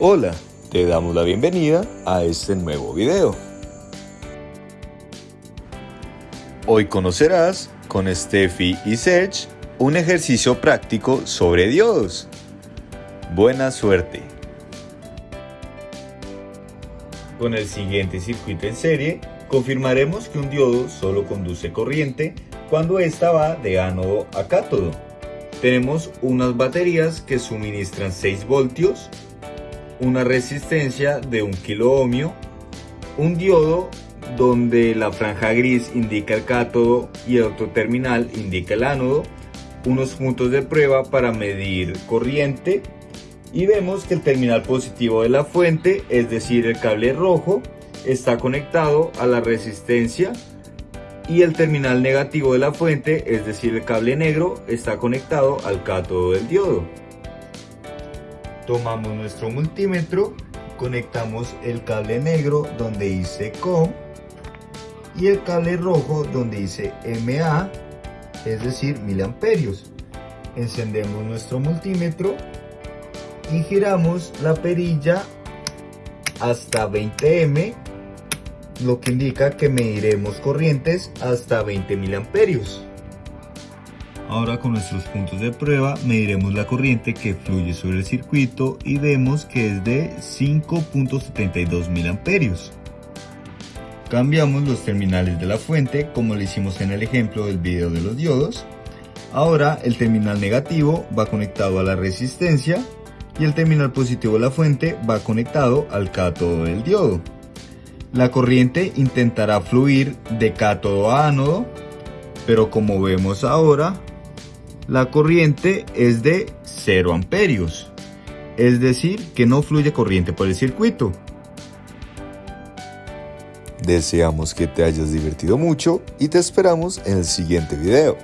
Hola, te damos la bienvenida a este nuevo video. Hoy conocerás con Steffi y Serge un ejercicio práctico sobre diodos. Buena suerte. Con el siguiente circuito en serie, confirmaremos que un diodo solo conduce corriente cuando ésta va de ánodo a cátodo. Tenemos unas baterías que suministran 6 voltios una resistencia de un kilo ohmio, un diodo donde la franja gris indica el cátodo y el otro terminal indica el ánodo, unos puntos de prueba para medir corriente y vemos que el terminal positivo de la fuente, es decir el cable rojo, está conectado a la resistencia y el terminal negativo de la fuente, es decir el cable negro, está conectado al cátodo del diodo. Tomamos nuestro multímetro, conectamos el cable negro donde dice COM y el cable rojo donde dice MA, es decir, miliamperios. Encendemos nuestro multímetro y giramos la perilla hasta 20M, lo que indica que mediremos corrientes hasta 20 miliamperios. Ahora con nuestros puntos de prueba mediremos la corriente que fluye sobre el circuito y vemos que es de 5.72 miliamperios. Cambiamos los terminales de la fuente como lo hicimos en el ejemplo del video de los diodos. Ahora el terminal negativo va conectado a la resistencia y el terminal positivo de la fuente va conectado al cátodo del diodo. La corriente intentará fluir de cátodo a ánodo, pero como vemos ahora, la corriente es de 0 amperios, es decir, que no fluye corriente por el circuito. Deseamos que te hayas divertido mucho y te esperamos en el siguiente video.